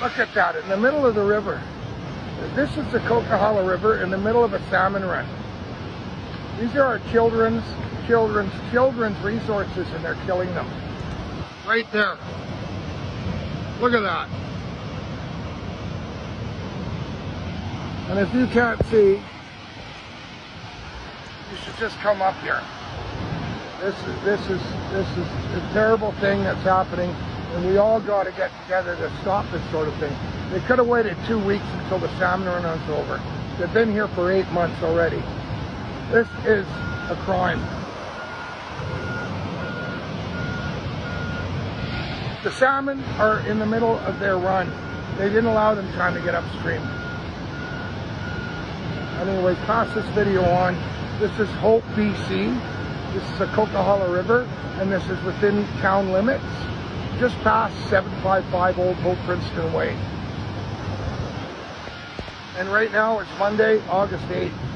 Look at that, in the middle of the river. This is the Coquihalla River in the middle of a salmon run. These are our children's, children's, children's resources and they're killing them. Right there. Look at that. And if you can't see, you should just come up here. This is this is this is a terrible thing that's happening, and we all got to get together to stop this sort of thing. They could have waited two weeks until the salmon run was over. They've been here for eight months already. This is a crime. The salmon are in the middle of their run. They didn't allow them time to get upstream. Anyway, pass this video on. This is Hope, BC. This is the Coquihalla River, and this is within town limits, just past 755 Old Hope Princeton Way. And right now it's Monday, August 8th.